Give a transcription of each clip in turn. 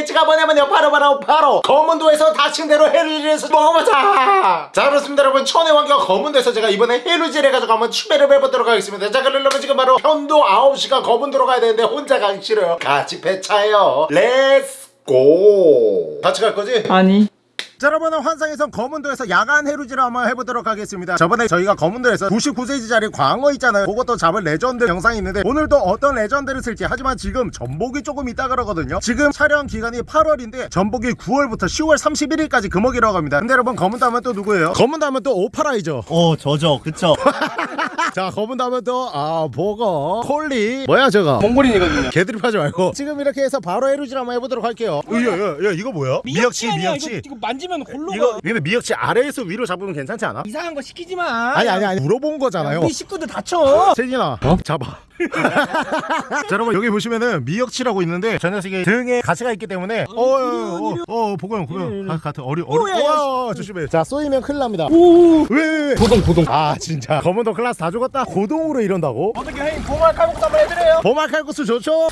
컨텐츠가 뭐냐면요. 바로 바로 바로 거문도에서 다친 대로 해루질에서 먹어보자. 자 그렇습니다 여러분. 천의 왕과 거문도에서 제가 이번에 해루질 해가지고 한번 추배를 해보도록 하겠습니다. 자 그러려면 지금 바로 편도 9시간 거문도로 가야 되는데 혼자 가기 싫어요. 같이 배차요. let's go 같이 갈 거지? 아니 자 여러분은 환상에선 거문도에서 야간 해루질을 한번 해보도록 하겠습니다. 저번에 저희가 거문도에서 99센치짜리 광어 있잖아요. 그것도 잡은 레전드 영상이 있는데 오늘도 어떤 레전드를 쓸지 하지만 지금 전복이 조금 있다 그러거든요. 지금 촬영 기간이 8월인데 전복이 9월부터 10월 31일까지 금어기라고 합니다. 근데 여러분 거문도 하면 또 누구예요? 거문도 하면 또 오파라이죠. 어 저죠. 그쵸? 자 거문도 하면 또아 보거 콜리. 뭐야 저거? 몽골인이거든요. 개드립하지 말고. 지금 이렇게 해서 바로 해루질 한번 해보도록 할게요. 야야 야, 이거 뭐야? 아니야. 이거, 이거 만지 면 골로 이거 가 근데 미역치 아래에서 위로 잡으면 괜찮지 않아? 이상한 거 시키지 마. 아니 아니 아니. 물어본 거잖아요. 우리 식구들 다쳐. 세진아 잡아 자 여러분 여기 보시면은 미역치라고 있는데 저 녀석이 등에 가시가 있기 때문에 어어어 어, 보고형 보고형 가- 같은 어리 어리 오, 어, 조심해. 자 쏘이면 큰일 납니다. 오. 왜왜왜? 고동 고동. 아 진짜. 거문도 클라스 다 죽었다. 고동으로 이런다고? 어떻게 형님 보말 칼국수 한번 해드려요. 보말 칼국수 좋죠?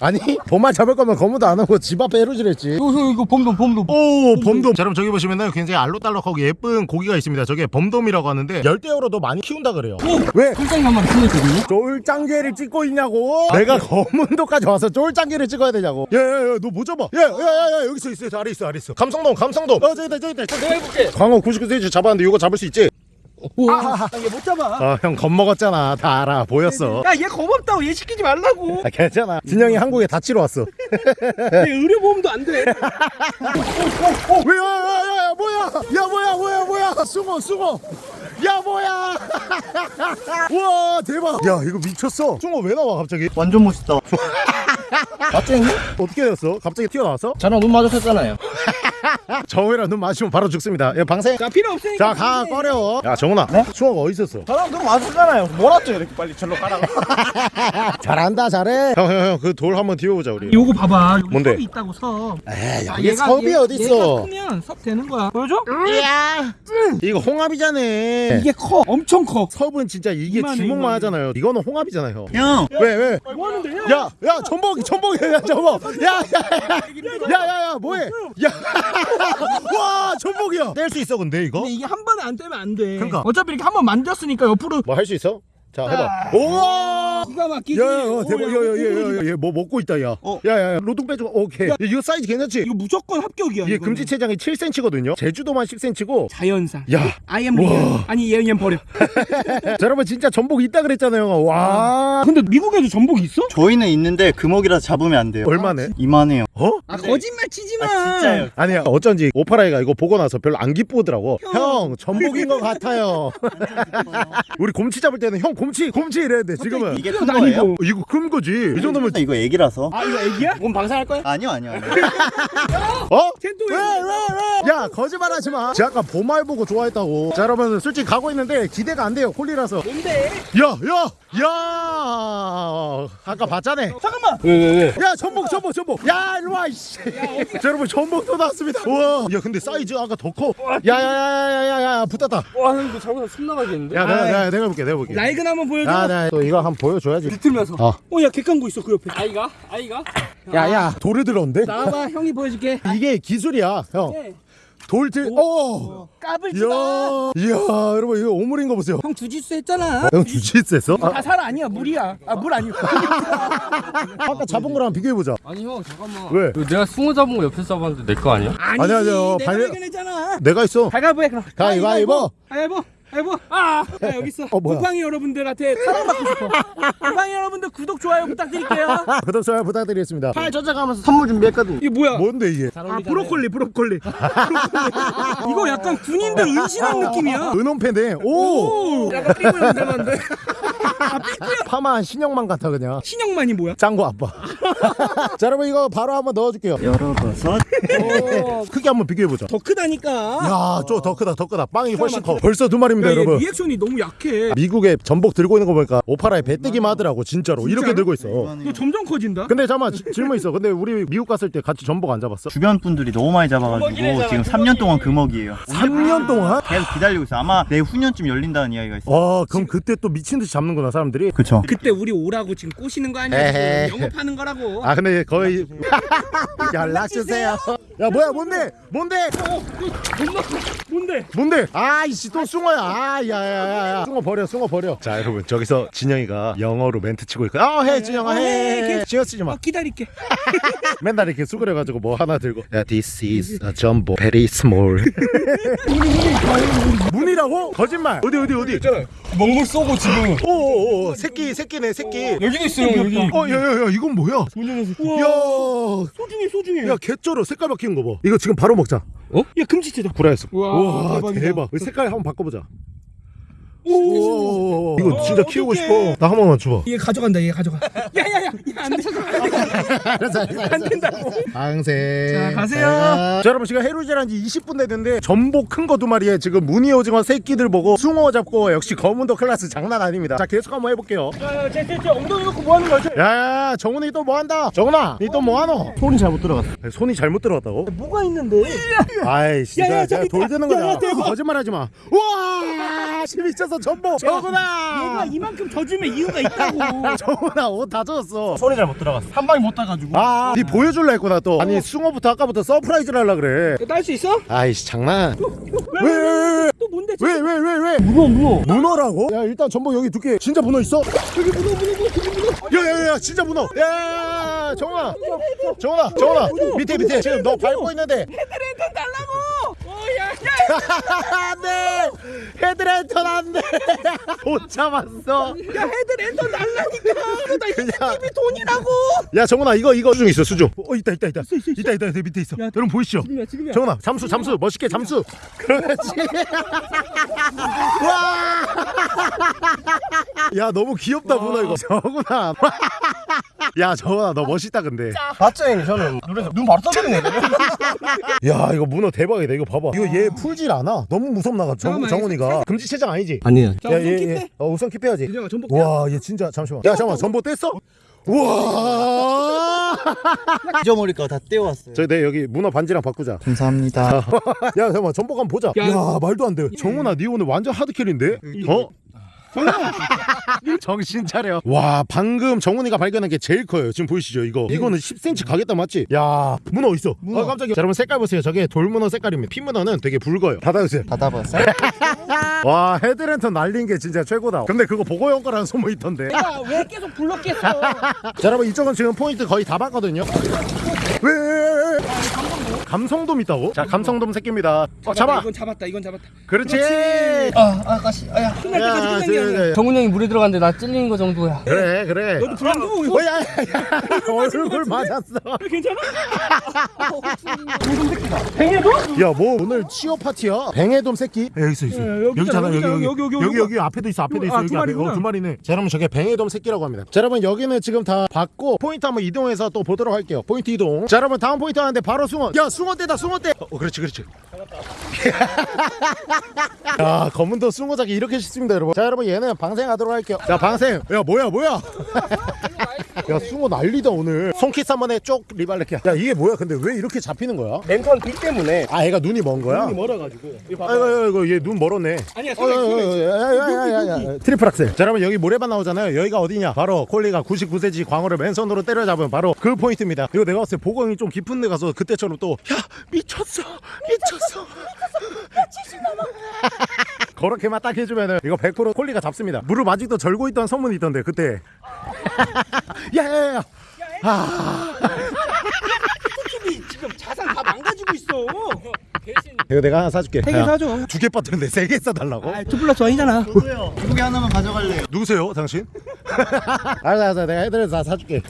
아니 보말 잡을 거면 검은도 안 하고 집 앞에 해루질했지. 이거 이거 봄돔 봄돔. 오 범돔. 자 여러분 저기 보시면은 굉장히 알록달록하고 예쁜 고기가 있습니다. 저게 범돔이라고 하는데 열대어로도 많이 키운다 그래요. 왜? 풀장난만 풀렸거든요. 쫄 짱개를 찍고 있냐고? 내가 검은도까지 와서 쫄짱개를 찍어야 되냐고? 야야야 너 뭐 잡아? 야야야야 여기 있어 있어. 저 아래 있어 아래 있어. 감성돔 감성돔. 어 저기 있다 저기 있다. 내가 해볼게. 광어 99cm 잡았는데 이거 잡을 수 있지? 아 얘못 잡아. 아형 겁먹었잖아. 다 알아. 보였어. 야 얘 겁없다고. 얘 시키지 말라고. 아 괜찮아. 진영이 한국에 다치러 왔어. 얘 의료보험도 안돼. 왜야야야 뭐야? 야 뭐야 뭐야 뭐야? 숭어 숭어 야 뭐야! 우와 대박! 야 이거 미쳤어. 숭어 왜 나와 갑자기? 완전 멋있다. 갑자기? 어떻게 되었어? 갑자기 튀어나왔어? 저랑 눈 마주쳤잖아요. 정우랑 눈 마주치면 바로 죽습니다. 야 방생. 자 필요 없으니까 자가 꺼려. 야 정훈아. 숭어가 어디 있었어? 저랑 눈 마주쳤잖아요. 몰았죠 이렇게 빨리 절로 가라고. 잘한다 잘해. 형 형 형 그 돌 한번 띄워보자 우리. 요거 봐봐. 여기 뭔데? 섭이 있다고 섭. 에이 아, 여기 섭이 얘- 어딨어 얘가 크면 섭 되는 거야. 보여줘? 이야 이거 홍합이잖아 이게 커 엄청 커 섭은 진짜 이게 이만해, 주먹만 이만해. 하잖아요 이거는 홍합이잖아요 형왜 왜? 뭐 하는데요? 야, 야, 전복이, 전복이, 야, 전복. 야, 야, 야, 야, 야, 야, 뭐해? 야, 와, 전복이야. 뗄 수 있어, 근데 이거? 근데 이게 한 번에 안 떼면 안돼 그러니까. 어차피 이렇게 한 번 만졌으니까 옆으로 뭐 할 수 있어? 자, 해봐. 우와. 기가 막히지 야, 야, 어, 대박. 야, 야, 야, 야, 야, 야, 얘뭐 먹고 있다, 야. 어. 야, 야, 야, 로동 빼줘. 오케이. 야, 이거 사이즈 괜찮지? 이거 무조건 합격이야 이게 이거는. 금지 체장이 7cm거든요. 제주도만 10cm고. 자연산 야. I am real 아니 얘 얘는 버려 자, 여러분 진짜 전복 있다 그랬잖아요. 와. 근데 미국에도 전복이 있어? 저희는 있는데 금옥이라서 잡으면 안 돼요 얼마네? 이만해요 어? 아 거짓말 치지 마 아 진짜요 아니야 어쩐지 오파라이가 이거 보고 나서 별로 안 기쁘더라고 형, 전복인 것 같아요 우리 곰치 잡을 때는 형 곰치 곰치 이랬는데 지금은 이게 이거 큰나 거예요? 이거. 어, 이거 큰 거지 이 정도면 이거 애기라서 아 이거 애기야? 몸 방사할 거야? 아니요 아니요 아니요 어? 쟨또 왜왜 왜? 야 거짓말하지 마. 제가 아까 보말 보고 좋아했다고. 자 여러분 솔직히 가고 있는데 기대가 안 돼요 콜리라서. 뭔데? 야야 야. 아까 봤잖아. 잠깐만 왜왜 왜? 야 전복 전복 전복. 야 일로 와 이씨. 자 여러분 전복 또 나왔습니다. 우와. 야 근데 사이즈 아까 더 커. 야야야야야야 붙었다. 와 이거 잘못하면 숨 나가겠는데? 야 내가 내가 내가 볼게 내가 볼게. 낡은 한번 보여줘 야, 나또 이거 한번 보여줘야지. 비틀면서 어. 어야 객강구 있어 그 옆에 아이가? 아이가? 야, 야, 돌을 들었는데? 나와봐 형이 보여줄게 이게 기술이야, 형. 네. 돌 들, 어! 까불지 마. 이야, 이야, 여러분, 이거 오물인 거 보세요. 형 주짓수 했잖아. 형 주짓수 했어? 아, 다살 아니야 물이야. 아 물 아니고. 아까 잡은 거랑 비교해보자. 아니 형 잠깐만 왜? 이거 내가 숭어 잡은 거 옆에서 잡았는데 내 거 아니야? 아니지. 아니야, 아니야. 내가 발- 발견했잖아. 내가 있어. 가위바위보 해 그럼. 가위바위보. 가위바위보. 가위바위보. 아, 야, 여기 있어. 어, 뭐야? 곰팡이 여러분들한테 사랑받고 싶어. 곰팡이 여러분들 구독 좋아요 부탁드릴게요. 구독, 좋아요 부탁드리겠습니다. 팔 젖어가면서 선물 준비했거든. 이게 뭐야? 뭔데, 이게? 아 브로콜리 브로콜리. 브로콜리. 이거 약간 군인들 은신한 느낌이야. 은엄폐네. 오! 오. 약간 삐꾸 형 닮았는데. 파마한 신형만 같아, 그냥. 신형만이 뭐야? 짱구 아빠. 자, 여러분, 이거 바로 한번 넣어줄게요. 열어봐서 크게 한번 비교해보자. 더 크다니까. 야, 저 더 크다, 더 크다. 빵이 훨씬 커. 벌써 두 마리입니다, 야, 얘 여러분. 리액션이 너무 약해. 미국에 전복 들고 있는 거 보니까 오파라에 배뜨기만 하더라고, 진짜로. 이렇게 들고 있어. 너 점점 커진다. 근데 잠깐만 지- 질문 있어. 근데 우리 미국 갔을 때 같이 전복 안 잡았어? 주변 분들이 너무 많이 잡아가지고 지금 3년 동안 금어기에요 3년 동안? 계속 기다리고 있어 아마 내후년쯤 열린다는 이야기가 있어 와 그럼 그때 또 미친 듯이 잡는구나 사람들이. 그쵸 그때 우리 오라고 지금 꼬시는 거 에헤. 아니야? 영업하는 거라고. 아 근데 거의 연락 주세요. 야 뭐야 뭔데 뭔데 뭔데? 뭔데? 아이씨 또 숭어야. 아야야야야. 숭어 버려 숭어 버려. 자 여러분 저기서 진영이가 영어로 멘트 치고 있고. 아해 진영아 어, 해. 신경 쓰지 마. 어, 기다릴게. 맨날 이렇게 수그려가지고 뭐 하나 들고. 야 this is a jumbo very small. 무늬라고? 거짓말. 어디 어디 어디? 먹물 쏘고 지금 오오오 새끼 새끼네 새끼. 여기도 있어요 여기 어 야야야 이건 뭐야? 우와. 야. 소중해 소중해. 야 개쩔어 색깔 바 뀌는 거 봐. 이거 지금 바로 먹자. 야 금지체다. 구라였어. 우와, 와. 대박. 이 색깔 한번 바꿔보자. 오. 이거 진짜 어, 키우고 어떡해. 싶어. 나 한 번만 줘봐. 얘 가져간다. 얘 가져가. 야야야. 안 된다고. 방생. 자, 가세요. 자, 여러분 지금 해루질한 지 20분 됐는데 전복 큰 거 두 마리에 지금 무늬 오징어 새끼들 보고 숭어 잡고 역시 거문도 클라스 장난 아닙니다. 자 계속 한번 해볼게요. 야, 쟤, 쟤, 쟤 엉덩이 놓고 뭐 하는 거야? 야야야 정훈이 또 뭐 한다. 정훈아 니 또 뭐 하노? 손이 잘못 들어갔어. 손이 잘못 들어갔다고? 뭐가 있는데? 아이씨 야, 야, 돌. 드는 야, 거잖아. 야, 대박. 거짓말하지 마. 우와 미쳤어 전복. 정훈아. 얘가 이만큼 져주면 이유가 있다고. 정훈아 옷 다 젖었어. 손이 잘 못 들어갔어. 한 방에 못 따가지고. 아, 니 보여줄라 했구나 또. 아니 숭어부터 아까부터 surprise를 하려 그래. 딸 수 있어? 아이씨 장난. 왜왜 왜? 또 뭔데? 왜왜왜 왜? 문어 문어. 문어라고? 야 일단 전복 여기 두께 진짜 문어 있어? 저기 문어 문어 문어. 야야야 진짜 문어. 야 정훈아, 정훈아, 정훈아 밑에 밑에 지금 너 밟고 있는데. 헤드랜턴 야. 안돼 헤드랜턴 안돼 못 참았어. 야 헤드랜턴 다 그냥- TV 돈이라고. 야 정훈아 이거 이거 수중 있어 수중. 어 있다 있다 있다 있다 있다 있다 밑에 있어. 야, 여러분 보이시죠? 지금이야 지금이야. 정훈아 잠수 잠수 멋있게 잠수. 그렇지. 와. 야 너무 귀엽다 문어 이거. 정훈아. 야 정훈아 너 멋있다 근데. 봤죠 형님 저는 눈에서 눈 바로 떠버리네. 야 이거 문어 대박이다 이거 봐봐 이거 얘풀 질 않아 너무 무섭나가 정, 잠깐만, 정훈이가 금지 체장 아니지? 아니야 자 우선 얘, 킵해. 얘, 어 우선 킵해야지 그냥 전복. 와얘 진짜 잠시만 야 잠깐만 전보 뗐어? 우와 잊어버릴까 다 떼어왔어요. 저희 내 여기 문어 반지랑 바꾸자 감사합니다. 야 잠깐만 전복 한번 보자 야, 야. 말도 안돼 정훈아 니 오늘 완전 하드캐리인데? 어? 정신 차려. 와 방금 정훈이가 발견한 게 제일 커요. 지금 보이시죠 이거? 이거는 10cm 가겠다 맞지? 야 문어 있어. 아 깜짝이야. 자, 여러분 색깔 보세요. 저게 돌문어 색깔입니다. 핀문어는 되게 붉어요. 닫아주세요. 받아봤어요? 와 헤드랜턴 날린 게 진짜 최고다. 근데 그거 보고 형 거라는 소문이 있던데. 자 야왜 계속 불렀겠어? 여러분 이쪽은 지금 포인트 거의 다 봤거든요. 왜, 왜? 감성돔 있다고? 자 감성돔 새끼입니다 어 잡아 이건 잡았다. 이건 잡았다. 그렇지 아 아가씨 아야. 끝날 야, 때까지 끝난 게 저, 아니야. 저, 저. 정훈 형이 물에 들어갔는데 나 찔리는 거 정도야 그래 그래 너도 불안 두고 어, 야, 야, 야. 얼굴 맞았어 괜찮아? 야뭐 오늘 취업 파티야? 뱅해돔 새끼 여기 있어 있어 야, 여기 있잖아, 여기 여기 여기, 여기, 여기 여기. 여기 앞에도 있어 앞에도 아, 있어 두 여기 앞에 마리구나. 어, 두 마리네 자 여러분 저게 뱅해돔 새끼라고 합니다 자 여러분 여기는 지금 다 봤고 포인트 한번 이동해서 또 보도록 할게요 포인트 이동 자 여러분 다음 포인트 하는데 바로 숭어 야 숭어 떼다 숭어 떼. 어, 그렇지 그렇지. 야 거문도 숭어 잡기 이렇게 쉽습니다 여러분. 자 여러분 얘는 방생하도록 할게요. 자 방생. 야 뭐야 뭐야 야 숭어 난리다 오늘. 손키스 한 번에 쪽 리발레키야 야 이게 뭐야? 근데 왜 이렇게 잡히는 거야? 랜턴 빛 때문에. 아 얘가 눈이 먼 거야? 눈이 멀어가지고. 이거 봐봐. 아이고 아이고 얘눈 멀었네. 아니야. 야야야야야 트리플 악셀. 자 여러분 여기 모래밭 나오잖아요. 여기가 어디냐? 바로 콜리가 99cm 광어를 맨손으로 때려잡은 바로 그 포인트입니다. 이거 내가 봤을 때 보강이 좀 깊은 데 가서 그때처럼 또 야 미쳤어 미쳤어 그렇게만 딱 해주면은 이거 100% 콜리가 잡습니다 무릎 아직도 절고 있던 소문이 있던데 그때 야야야 TV 지금 자산 다 망가지고 있어. 이거 내가 하나 사줄게 세 개 사줘. 두 개 빠졌는데 세 개 사달라고? 아, two plus one이잖아. 저도요. 두 개 하나만 가져갈래요. 누구세요, 당신? 알았어, 알았어, 내가 애들에서 다 사줄게.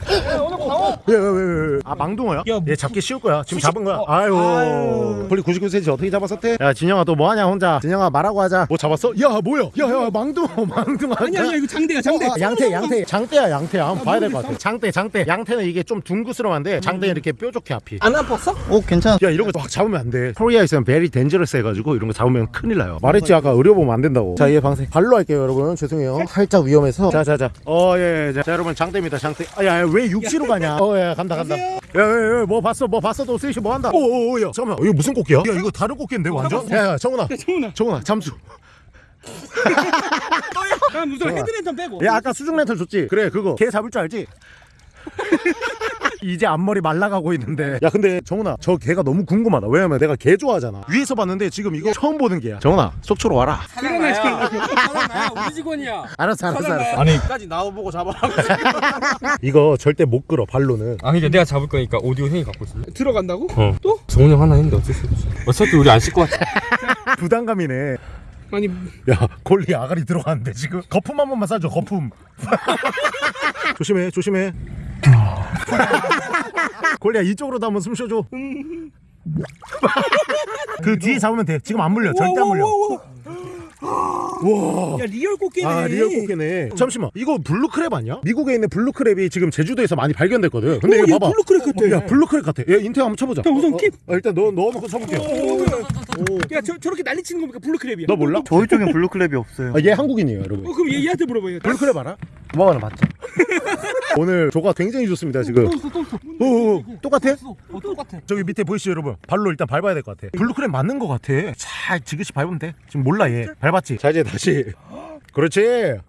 오늘 광어. 왜, 왜, 왜, 왜? 아, 망둥어야? 야, 얘 잡기 쉬울 거야. 지금 잡은 거야. 아유. 아유. 콜리 99cm 어떻게 잡았었대? 야, 진영아, 너 뭐하냐, 혼자? 진영아, 말하고 하자. 뭐 잡았어? 야, 뭐야? 야, 야, 망둥어, 망둥어. 아니 아니야 이거 장대야 장대. 어, 아, 양태, 양태, 장대야, 양태야. 한번 봐야 될 것 같아. 장대, 장대. 양태는 이게 좀 둥그스러운데 장대는 이렇게 뾰족해 앞이. 안 아팠어? 오 괜찮아. 야 이런 거 막 잡으면 안 돼. Korea에서는 very dangerous 해가지고 이런 거 잡으면 큰일 나요. 말했지 아까 의료 보험 안 된다고. 자 얘 방생 발로 할게요 여러분. 죄송해요. 살짝 위험해서. 자자자. 어 예 예, 자, 자 여러분 장대입니다 장대. 아야왜 육지로 가냐? 어 예 간다 간다. 야야뭐 봤어 뭐 봤어 너 스윗이 뭐 한다. 오 오 야 잠깐만 이거 무슨 꽃게야? 야 이거 다른 꽃게인데 완전? 야 야 정훈아 야 정훈아. 정훈아 잠수. 아 무슨 헤드랜턴 빼고. 야 아까 수중 렌털 줬지? 그래 그거 걔 잡을 줄 알지? 이제 앞머리 말라가고 있는데. 야 근데 정훈아 저 개가 너무 궁금하다. 왜냐면 내가 개 좋아하잖아. 위에서 봤는데 지금 이거 처음 보는 개야. 정훈아 속초로 와라. 사장나야 사장나야 우리 직원이야. 알았어 알았어 알았어. 아니. 까지 나와보고 잡아라고 이거 절대 못 끌어 발로는. 아 그러니까 내가 잡을 거니까 오디오 형이 갖고 있을래? 들어간다고? 어. 또? 성훈이 형 하나 했는데 어쩔 수 없지 어차피 우리 안 씻고 왔지 부담감이네 아니 야 골리 아가리 들어갔는데 지금? 거품 한 번만 쏴줘 거품. 조심해 조심해. 골리야 이쪽으로도 한번 숨 쉬어줘. 그 뒤에 잡으면 돼. 지금 안 물려. 절대 안 물려. 야 real 꽃게네. 아 real 꽃게네. 잠시만. 이거 blue crab 아니야? 미국에 있는 blue crab이 지금 제주도에서 많이 발견됐거든. 근데 어, 이거 얘 봐봐. blue crab 같아. 야 blue crab 같아. 얘 인터넷 한번 쳐보자. 자, 우선 어, keep. 어, 일단 넣어, 넣어놓고 쳐볼게요 야 저, 저렇게 난리 치는 겁니까? blue crab이야 너 몰라? 저희 쪽엔 blue crab이 없어요. 아, 얘 한국인이에요 여러분. 어 그럼 얘, 얘한테 물어봐요. blue crab 알아? 고마워는 맞죠? 오늘 조과 굉장히 좋습니다 지금. 오, 오, 똑같아? 어 똑같아. 저기 밑에 보이시죠 여러분? 발로 일단 밟아야 될 것 같아. blue crab 맞는 것 같아. 잘 지그시 밟으면 돼. 지금 몰라 얘. 밟았지? 자 이제 다시. 그렇지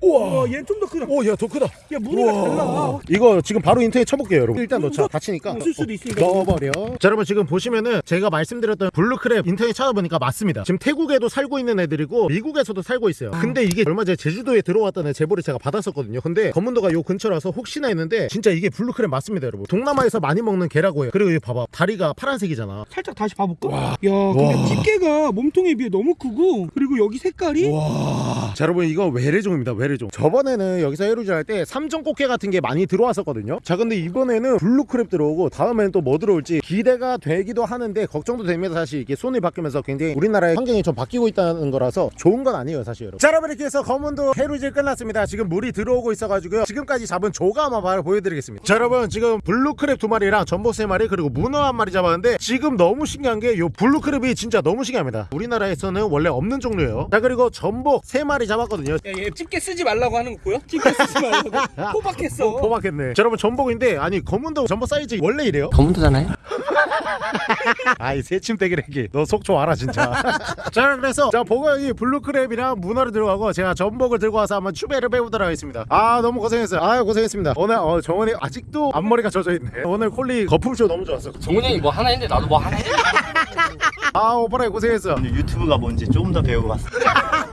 우와. 어, 얘는 좀더 크다. 오야 더 크다. 야 무늬가 우와. 달라. 이거 지금 바로 인터넷 쳐볼게요 여러분. 일단 넣자. 다치니까. 없을 수도 있으니까. 넣어버려. 자 여러분 지금 보시면은 제가 말씀드렸던 blue crab 인터넷 찾아보니까 맞습니다. 지금 태국에도 살고 있는 애들이고 미국에서도 살고 있어요. 근데 이게 얼마 전에 제주도에 들어왔다는 제보를 제가 받았었거든요. 근데 거문도가 요 근처라서 혹시나 했는데 진짜 이게 blue crab 맞습니다 여러분. 동남아에서 많이 먹는 게라고 해요. 그리고 여기 봐봐. 다리가 파란색이잖아. 살짝 다시 봐볼까? 야 근데 집게가 몸통에 비해 너무 크고 그리고 여기 색깔이? 와. 자 여러분 이거 외래종입니다. 외래 종. 저번에는 여기서 해루질 할때 삼종 꽃게 같은 게 많이 들어왔었거든요. 자 근데 이번에는 blue crab 들어오고 다음에는 또 뭐 들어올지 기대가 되기도 하는데 걱정도 됩니다 사실. 이게 손이 바뀌면서 굉장히 우리나라의 환경이 좀 바뀌고 있다는 거라서 좋은 건 아니에요 사실 여러분. 자 여러분 이렇게 해서 거문도 해루질 끝났습니다. 지금 물이 들어오고 있어가지고요. 지금까지 잡은 조과 한번 바로 보여드리겠습니다. 자 여러분 지금 blue crab 두 마리랑 전복 세 마리 그리고 문어 한 마리 잡았는데 지금 너무 신기한 게 요 blue crab이 진짜 너무 신기합니다. 우리나라에서는 원래 없는 종류예요. 자 그리고 전복 세 마리 잡았거든요. 야 얘 집게 쓰지 말라고 하는 거 보여? 집게 쓰지 말라고. 포박했어. 포박했네. 자, 여러분 전복인데 아니 검은도 전복 사이즈 원래 이래요? 검은도잖아요? 아이 새침대기래기. 너 속초 알아 진짜. 자 그래서 자 보고이 블루크랩이랑 문어를 들어가고 제가 전복을 들고 와서 한번 추배를 빼보도록 하겠습니다. 아 너무 고생했어요. 아 고생했습니다. 오늘 어, 정원이 아직도 앞머리가 젖어있네. 오늘 콜리 거품쇼 너무 좋았어. 정훈이 형이 뭐 하나 했는데 나도 뭐 하나 해아 오빠라 고생했어. 유튜브가 뭔지 조금 더 배우고 왔습니다.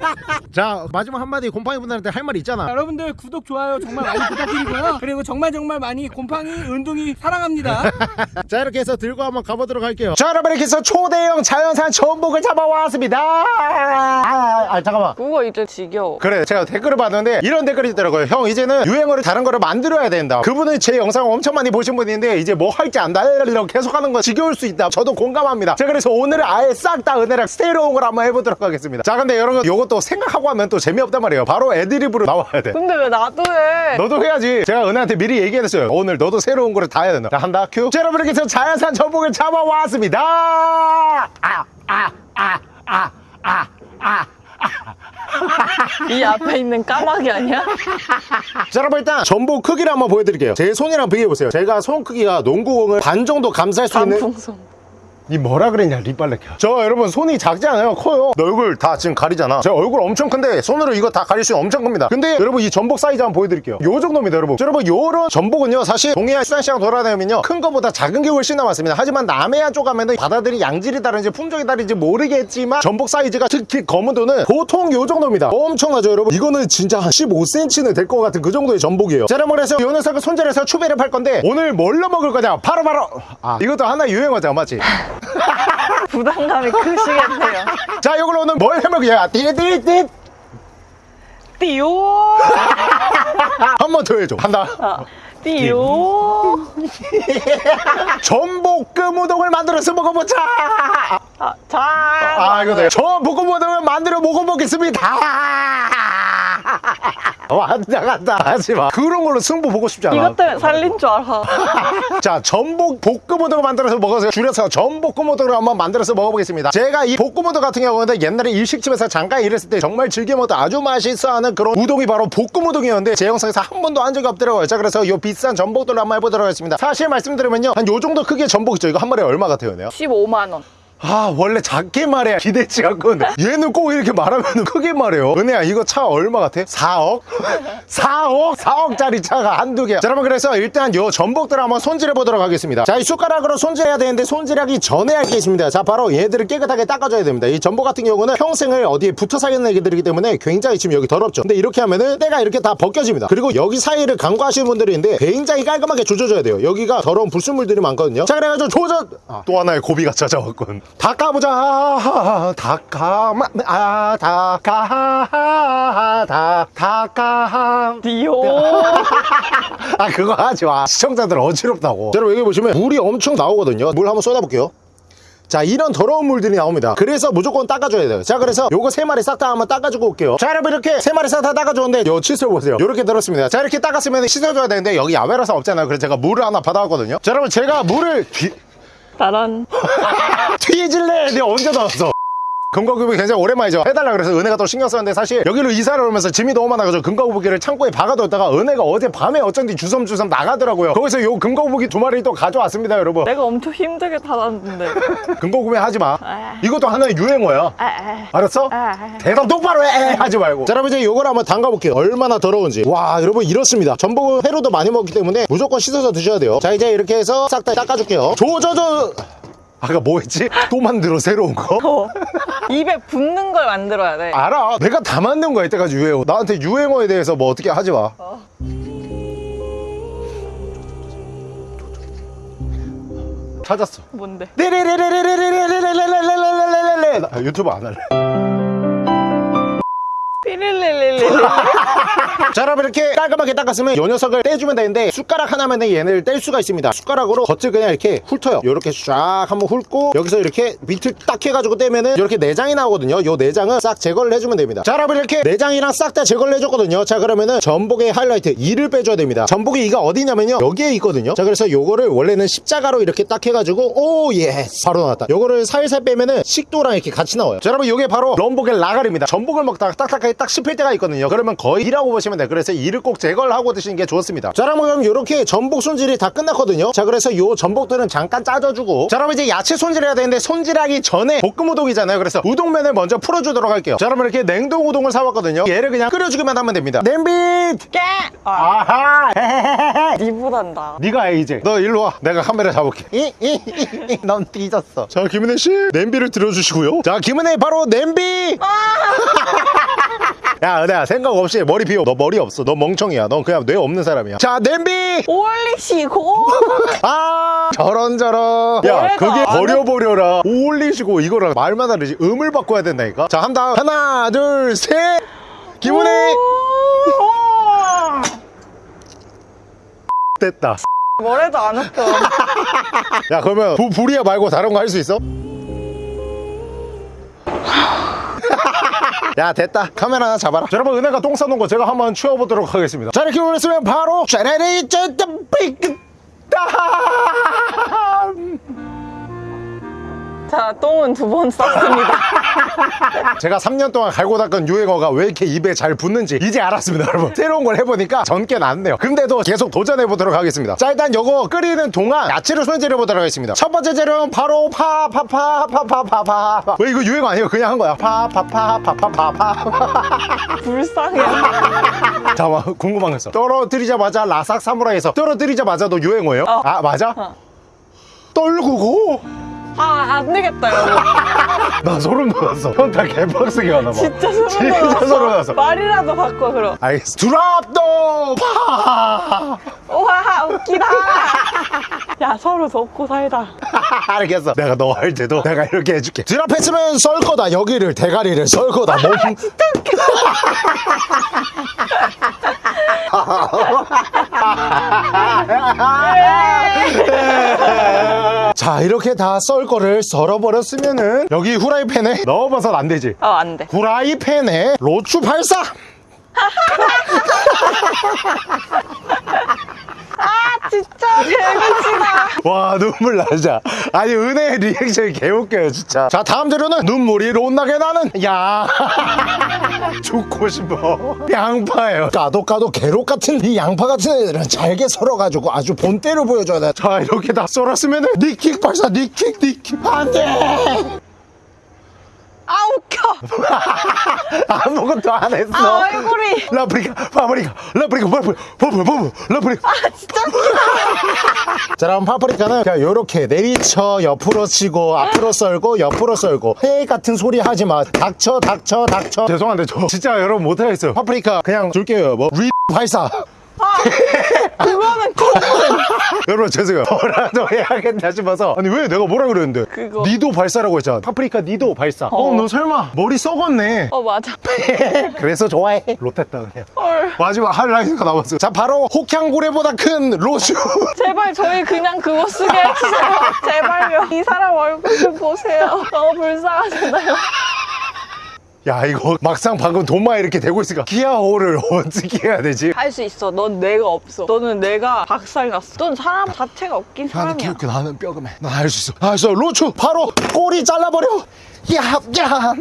자 마지막 한마디 곰팡이 분들한테 할 말 있잖아. 여러분들 구독 좋아요 정말 많이 부탁드리고요. 그리고 정말 정말 많이 곰팡이 은둥이 사랑합니다. 자 이렇게 해서 들고 한번 가보도록 할게요. 자 여러분 이렇게 해서 초대형 자연산 전복을 잡아왔습니다. 아, 아 잠깐만. 그거 이제 지겨워. 그래 제가 댓글을 봤는데 이런 댓글이 있더라고요. 형 이제는 유행어를 다른 거를 만들어야 된다. 그분은 제 영상을 엄청 많이 보신 분인데 이제 뭐 할지 안다 이러고 계속하는 거 지겨울 수 있다. 저도 공감합니다. 자 그래서 오늘은 아예 싹 다 은혜랑 걸 한번 해보도록 하겠습니다. 자 근데 여러분 요것도 생각하고 하면 또 재미없단 말이에요. 바로 애 드립으로 나와야 돼. 근데 왜 나도 해? 너도 해야지. 제가 은혜한테 미리 얘기했어요. 오늘 너도 새로운 거를 다 해야 된다. 자 한다. 큐. 자 여러분 이렇게 해서 자연산 전복을 잡아왔습니다. 아 아 아 아 아 아. 아이 앞에 있는 까마귀 아니야? 자 여러분 일단 전복 크기를 한번 보여드릴게요. 제 손이랑 비교해보세요. 제가 손 크기가 농구공을 반 정도 감쌀 수 있는 단풍선. 니 뭐라 그랬냐 립발레 저 여러분 손이 작지 않아요 커요. 너 얼굴 다 지금 가리잖아. 제 얼굴 엄청 큰데 손으로 이거 다 가릴 수 엄청 큽니다. 근데 여러분 이 전복 사이즈 한번 보여드릴게요. 요 정도입니다 여러분. 자, 여러분 요런 전복은요 사실 동해안 수산시장 돌아다니면요 큰 거보다 작은 게 훨씬 남았습니다. 하지만 남해안 쪽 가면은 바다들이 양질이 다른지 품종이 다른지 모르겠지만 전복 사이즈가 특히 검은도는 보통 요 정도입니다. 엄청나죠 여러분. 이거는 진짜 한 15cm는 될 것 같은 그 정도의 전복이에요. 자 여러분 그래서 요 녀석을 손질해서 추배를 팔 건데 오늘 뭘로 먹을 거냐? 바로바로! 아 이것도 하나 유행어잖아 맞지? 부담감이 크시겠네요. 자 이걸 오늘 뭘 해먹이야 띠띠띠 띠요. 한 번 더 해줘 한다 아, 띠요. 전복금 우동을 만들어서 먹어보자 아, 자. 아 이거 돼 전복금 우동을 만들어 먹어보겠습니다 왔다 갔다. 하지마. 그런 걸로 승부 보고 싶지 않아. 이것 때문에 살린 줄 알아. 자 전복 볶음 우동을 만들어서 먹어서 줄여서 전복금 우동을 한번 만들어서 먹어보겠습니다. 제가 이 볶음 우동 같은 경우는 옛날에 일식집에서 잠깐 일했을 때 정말 즐겨 먹던 아주 맛있어하는 그런 우동이 바로 볶음 우동이었는데 제 영상에서 한 번도 한 적이 없더라고요. 자 그래서 이 비싼 전복들로 한번 해보도록 하겠습니다. 사실 말씀드리면요. 한 요 정도 크기의 전복 있죠. 이거 한 마리에 얼마 같아요? 내가 15만 원. 아 원래 작게 말해야 기대치 않거든 얘는 꼭 이렇게 말하면 크게 말해요. 은혜야 이거 차 얼마 같아? 4억? 4억? 4억짜리 차가 한두 개야. 자 여러분 그래서 일단 요 전복들 한번 손질해 보도록 하겠습니다. 자 이 숟가락으로 손질해야 되는데 손질하기 전에 할 게 있습니다. 자 바로 얘들을 깨끗하게 닦아줘야 됩니다. 이 전복 같은 경우는 평생을 어디에 붙어 살겠는 애기들이기 때문에 굉장히 지금 여기 더럽죠. 근데 이렇게 하면은 때가 이렇게 다 벗겨집니다. 그리고 여기 사이를 간과하시는 분들이 있는데 굉장히 깔끔하게 조져줘야 돼요. 여기가 더러운 불순물들이 많거든요. 자 그래가지고 조져 아, 또 하나의 고비가 찾아왔군 닦아보자. 닦아마 아 닦아 다 닦아 디오. 아 그거 하지 마. 시청자들 어지럽다고. 자, 여러분 여기 보시면 물이 엄청 나오거든요. 물 한번 쏟아볼게요. 자 이런 더러운 물들이 나옵니다. 그래서 무조건 닦아줘야 돼요. 자 그래서 요거 세 마리 싹 다 한번 닦아주고 올게요. 자 여러분 이렇게 세 마리 싹 다 닦아줬는데 요 칫솔 보세요. 요렇게 들었습니다. 자 이렇게 닦았으면 씻어줘야 되는데 여기 야외라서 없잖아요. 그래서 제가 물을 하나 받아왔거든요. 자 여러분 제가 물을 뒤, 나란. 뒤질래! 내가 언제 나왔어? 금거구비 굉장히 오랜만이죠. 해달라 그래서 은혜가 또 신경 썼는데 사실 여기로 이사를 오면서 짐이 너무 많아가지고 금거구비를 창고에 박아뒀다가 은혜가 어제 밤에 어쩐지 주섬주섬 나가더라고요. 거기서 요 금거구비 두 마리 또 가져왔습니다 여러분. 내가 엄청 힘들게 달았는데. 금거구비 하지마. 아. 이것도 하나의 유행어야. 아, 아. 알았어? 아. 대답 똑바로 해! 하지 말고. 자 여러분 이제 요걸 한번 담가볼게요. 얼마나 더러운지. 와 여러분 이렇습니다. 전복은 회로도 많이 먹기 때문에 무조건 씻어서 드셔야 돼요. 자 이제 이렇게 해서 싹 다 닦아줄게요. 조조조 아까 뭐 했지? 또 만들어 새로운 거? 어. 입에 붙는 걸 만들어야 돼. 알아 내가 다 만든 거야 이때까지 유행어 나한테 유행어에 대해서 뭐 어떻게 하지 마 찾았어 뭔데? 네레레레레레레 자 여러분 이렇게 깔끔하게 닦았으면 요 녀석을 떼주면 되는데 숟가락 하나면 얘네를 뗄 수가 있습니다. 숟가락으로 겉을 그냥 이렇게 훑어요. 요렇게 쫙 한번 훑고 여기서 이렇게 밑을 딱 해가지고 떼면은 이렇게 내장이 나오거든요. 요 내장은 싹 제거를 해주면 됩니다. 자 여러분 이렇게 내장이랑 싹 다 제거를 해줬거든요. 자 그러면은 전복의 하이라이트 이를 빼줘야 됩니다. 전복의 이가 어디냐면요. 여기에 있거든요. 자 그래서 요거를 원래는 십자가로 이렇게 딱 해가지고 oh yes 바로 나왔다. 요거를 살살 빼면은 식도랑 이렇게 같이 나와요. 자 여러분 요게 바로 전복의 이빨입니다. 전복을 먹다가 딱딱하게 딱 씹힐 때가 있거든요. 그러면 거의 이라고 보시면 돼요. 그래서 이를 꼭 제거를 하고 드시는 게 좋습니다. 자 여러분 그럼 요렇게 전복 손질이 다 끝났거든요. 자 그래서 요 전복들은 잠깐 짜져주고. 자 여러분 이제 야채 손질해야 되는데 손질하기 전에 볶음 우동이잖아요. 그래서 우동면을 먼저 풀어주도록 할게요. 자 여러분 이렇게 냉동 우동을 사왔거든요. 얘를 그냥 끓여주기만 하면 됩니다. 냄비! 깨! 아, 아하! 니보단다. 네가 해 이제. 너 일로 와. 내가 카메라 잡을게. 이이이이 넌 삐졌어. 자 김은혜 씨 냄비를 들어주시고요. 자 김은혜 바로 냄비 야 은혜야 생각 없이 머리 비워. 너 머리 없어. 너 멍청이야. 넌 그냥 뇌 없는 사람이야. 자 냄비! 올리시고. 아! 저런 저런. 야 그게 안 버려버려라. 올리시고 이거랑 말만 다르지. 음을 바꿔야 된다니까? 자 한다 하나 둘셋. 김은혜 됐다. 뭐래도 안 웃겨. 야 그러면 부, 불이야 말고 다른 거 할 수 있어? 야 됐다. 카메라 하나 잡아라. 자, 여러분 은혜가 똥 싸놓은 거 제가 한번 치워보도록 하겠습니다. 자 이렇게 올렸으면 바로 짜라리 짠짠 삐끗 자, 똥은 두 번 쌌습니다. 제가 3년 동안 갈고 닦은 유행어가 왜 이렇게 입에 잘 붙는지 이제 알았습니다 여러분 새로운 걸 해보니까 전께 낫네요 근데도 계속 도전해보도록 하겠습니다 자 일단 요거 끓이는 동안 야채를 손질해보도록 하겠습니다 첫 번째 재료는 바로 파파파파파파파 왜 이거 유행어 아니에요 그냥 한 거야 파파파파파파파 불쌍해. 잠깐만 궁금한 거 있어 떨어뜨리자마자 라삭 사무라이에서 떨어뜨리자마자도 유행어예요? 어. 아 맞아? 어. 떨구고 아, 안 되겠다. 나 소름 돋았어 현타 개빡세게 하나 봐 진짜 소름 진짜 돋았어. 소름 돋았어 말이라도 바꿔, 그럼. 알겠어 드랍 더 파! 우와, 웃기다. 야, 서로 돕고 살다. 알겠어 내가 너 할 때도 내가 이렇게 해줄게 드랍 했으면 썰 거다 여기를 대가리를 썰 거다 몸 자 이렇게 다 썰 거를 썰어버렸으면은 여기 후라이팬에 넣어봐선 안 되지 어, 안 돼. 후라이팬에 로추 발사 진짜 개미치다. 와 눈물 나자 아니 은혜의 리액션이 개웃겨요 진짜. 자 다음 재료는 눈물이 롯나게 나는 야. 죽고 싶어. 양파예요. 까도 까도 개록 같은 이 양파 같은 애들은 잘게 썰어가지고 아주 본때를 보여줘야 돼자 이렇게 다 썰었으면은 니킥 발사 니킥 니킥. 안돼 아 웃겨. 아무것도 안 했어. 아 얼굴이. 라프리카 파프리카 파프리카 파프리카 라프리카. 아 진짜. 자 그럼 파프리카는 그냥 요렇게 내리쳐 옆으로 치고 앞으로 썰고 옆으로 썰고. 헤이 같은 소리 하지 마. 닥쳐 닥쳐 닥쳐. 죄송한데 저 진짜 여러분 못하겠어요. 파프리카 그냥 줄게요 뭐리 발사 그거는 거. 여러분 죄송해요 뭐라도 해야겠다 싶어서 아니 왜 내가 뭐라 그랬는데 그거. 니도 발사라고 했잖아 파프리카 니도 발사 어 너 설마 머리 썩었네 어 맞아. 그래서 좋아해 롯했다 그냥 헐. 마지막 하이라이트가 나왔어요 자 바로 혹향고래보다 큰 로슈 제발 저희 그냥 그거 쓰게 해주세요. 제발요. 이 사람 얼굴 좀 보세요. 너무 불쌍하잖아요. 야 이거 막상 방금 도마 이렇게 대고 있으니까 기아호를 어떻게 해야 되지? 할 수 있어. 넌 뇌가 없어. 너는 뇌가 박살났어. 넌 사람 자체가 없긴 나는 사람이야. 기억해 나는 뼈금해 난할 수 있어 할 수 있어 로추 바로 꼬리 잘라버려 야야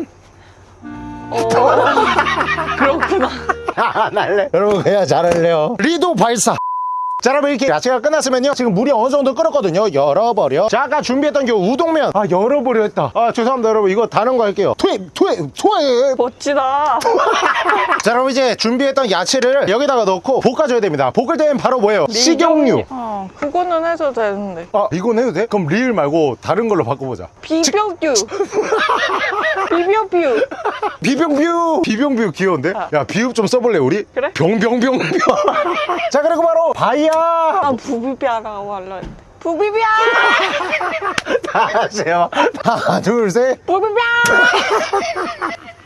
어. 그렇구나. 안 할래 여러분 그냥 잘할래요 리도 발사 자 여러분 이렇게 야채가 끝났으면요 지금 물이 어느 정도 끓었거든요 열어버려 자 아까 준비했던 게 우동면 아 열어버려 했다 아 죄송합니다 여러분 이거 다른 거 할게요 투입 투입 투입 멋지다. 자 여러분 이제 준비했던 야채를 여기다가 넣고 볶아줘야 됩니다 볶을 때는 바로 뭐예요 식용유 어, 그거는 해도 되는데. 아 이건 해도 돼? 그럼 리을 말고 다른 걸로 바꿔보자 비벼뷰. 비벼뷰. 비병뷰 비병뷰 귀여운데? 야 비읍 좀 써볼래 우리? 그래? 병병병병 자 그리고 바로 바이야 난 부비비아라고 할라 했는데. 부비비아! 다시 해요 하나 둘셋 부비비아!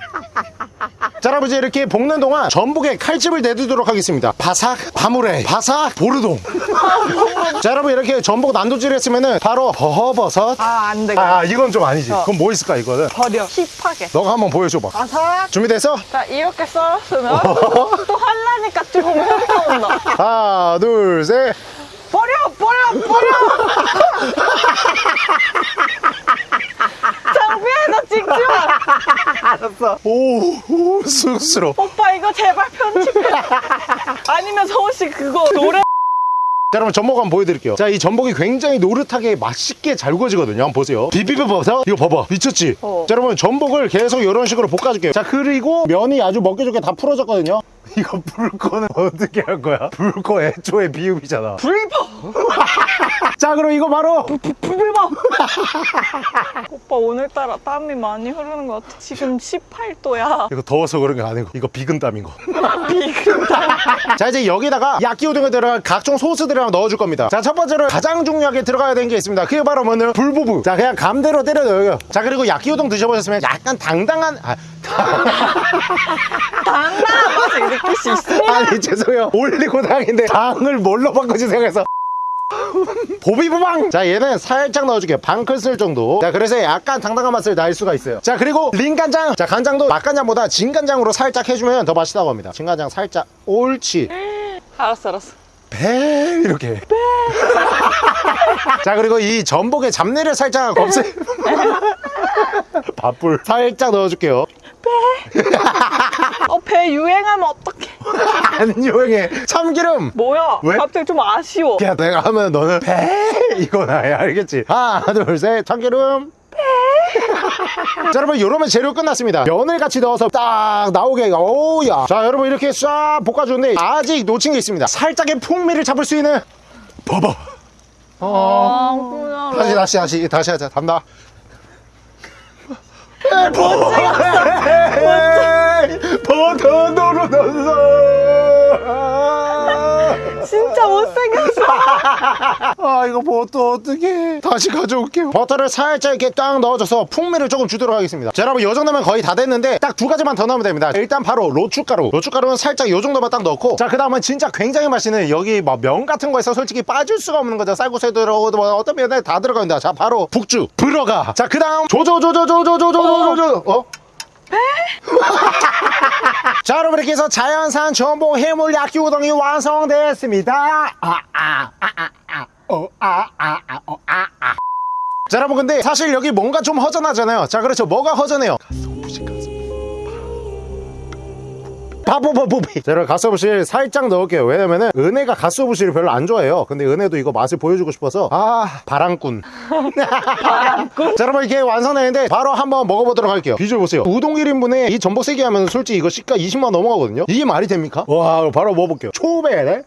자 여러분 이제 이렇게 볶는 동안 전복에 칼집을 내두도록 하겠습니다 바삭 바무레 바삭 보르동 자 여러분 이렇게 전복 난도질 했으면은 바로 버허버섯 아, 안 돼. 아 이건 좀 아니지 그럼 뭐 있을까 이거는 버려. 힙하게. 너가 한번 보여줘봐 바삭. 준비됐어? 자, 이렇게 썰었으면 또 할라니까 조금 흘러온다. 하나 둘셋 버려! 버려! 버려! 장비에서 찍지 마! 오, 오 쑥스러워 오빠 이거 제발 편집해. 아니면 서울씨 그거 노래 자 여러분 전복 한번 보여드릴게요 자 이 전복이 굉장히 노릇하게 맛있게 잘 구워지거든요 한번 보세요 비비버섯 이거 봐봐 미쳤지 어. 자 여러분 전복을 계속 이런 식으로 볶아줄게요 자 그리고 면이 아주 먹기 좋게 다 풀어졌거든요 이거 불거는 어떻게 할 거야 불거 애초에 비읍이잖아 불법! 자 그럼 이거 바로 불법! 오빠 오늘따라 땀이 많이 흐르는 것 같아. 지금 18도야. 이거 더워서 그런 게 아니고 이거 비근 땀인 거 비근다. 자 이제 여기다가 야끼우동에 들어갈 각종 소스들을 한번 넣어줄 겁니다 자 첫 번째로 가장 중요하게 들어가야 되는 게 있습니다 그게 바로 뭐냐면 불부부 자 그냥 감대로 때려 넣어요 자 그리고 야끼우동 드셔보셨으면 약간 당당한 아, 당당한 맛을 느낄 수 있습니다. 아니 죄송해요. 올리고 당인데 당을 뭘로 바꾸지 생각해서. 보비부방! 자 얘는 살짝 넣어줄게요 반 큰술 정도. 자 그래서 약간 당당한 맛을 날 수가 있어요. 자 그리고 린간장! 자 간장도 맛간장보다 진간장으로 살짝 해주면 더 맛있다고 합니다. 진간장 살짝 옳지. 알았어, 알았어. 배 이렇게. 자 그리고 이 전복에 잡내를 살짝 없애 밥불 살짝 넣어줄게요 어, 배 유행하면 어떡해. 안 유행해. 참기름. 뭐야? 왜? 갑자기 좀 아쉬워. 야 내가 하면 너는 배 이거나 해. 알겠지? 하나 둘 셋. 참기름. 자 여러분 요러면 재료 끝났습니다. 면을 같이 넣어서 딱 나오게. 오야. 자 여러분 이렇게 싹 볶아주는데 아직 놓친 게 있습니다. 살짝의 풍미를 잡을 수 있는 봐봐 아, 그냥. 다시 다시 다시. 다시 하자. 담다. 버 터너로 넣었어 진짜 못생겼어. 아 이거 버터 어떻게 다시 가져올게요. 버터를 살짝 이렇게 딱 넣어줘서 풍미를 조금 주도록 하겠습니다. 자 여러분 이 정도면 거의 다 됐는데 딱 두 가지만 더 넣으면 됩니다. 일단 바로 로추가루. 로추가루는 살짝 이 정도만 딱 넣고. 자 그 다음은 진짜 굉장히 맛있는 여기 막 면 같은 거에서 솔직히 빠질 수가 없는 거죠. 쌀국수에 들어가고 뭐 어떤 면에 다 들어갑니다. 자 바로 북주. 불어가. 자 그 다음 조조조조조조조조조조. 어? 자 여러분 이렇게 해서 자연산 전복 해물 야끼 우동이 완성됐습니다 아, 아, 아, 아, 아, 어, 아, 아. 자, 여러분, 근데 사실 여기 뭔가 좀 허전하잖아요. 자, 그렇죠. 뭐가 허전해요? 바보바보비. 자, 여러분, 가스오부시 살짝 넣을게요. 왜냐면은 은혜가 가스오부시를 별로 안 좋아해요. 근데 은혜도 이거 맛을 보여주고 싶어서 아, 바람꾼. 바람꾼. 자, 여러분, 이게 완성했는데 바로 한번 먹어보도록 할게요. 비주얼 보세요. 우동 1인분에 이 전복 3개 하면 솔직히 이거 시가 20만 넘어가거든요. 이게 말이 됩니까? 와, 바로 먹어볼게요. 초배네.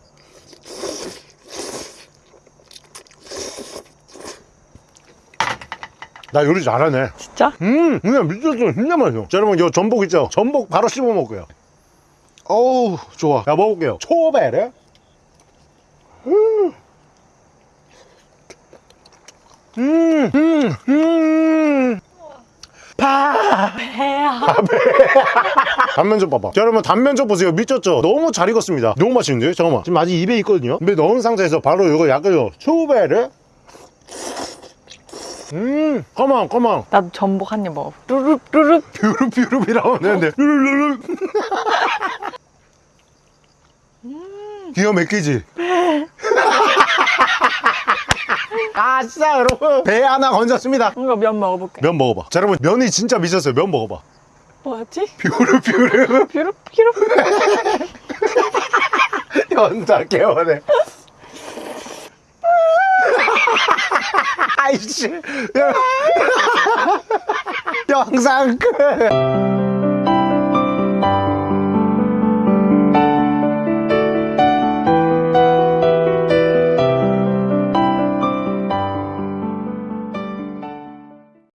나 요리 잘하네. 진짜? 음, 그냥 미쳤어. 진짜 맛있어. 자, 여러분, 요 전복 있죠? 전복 바로 씹어 먹고요. 어우, 좋아. 자, 먹을게요. 초베르. 음. 음, 음, 음. 파. 배야. 단면적 봐봐. 자, 여러분, 단면적 보세요. 미쳤죠? 너무 잘 익었습니다. 너무 맛있는데요? 잠깐만. 지금 아직 입에 있거든요? 입에 넣은 상태에서 바로 이거 약간요. 초베르. 음, 컴온, 컴온. 나도 전복 한 입 먹어. 루룹 루룹. 뷰룹 뷰룹이라고 하는데 르르르르 기가 막히지? 아싸 여러분 배 하나 건졌습니다 이거 면 먹어볼게. 면 먹어봐 자 여러분 면이 진짜 미쳤어요 면 먹어봐 뭐였지? 뷰룹 뷰룹 뷰룹 뷰룹. 연다 개원해 아이씨. 영상 끝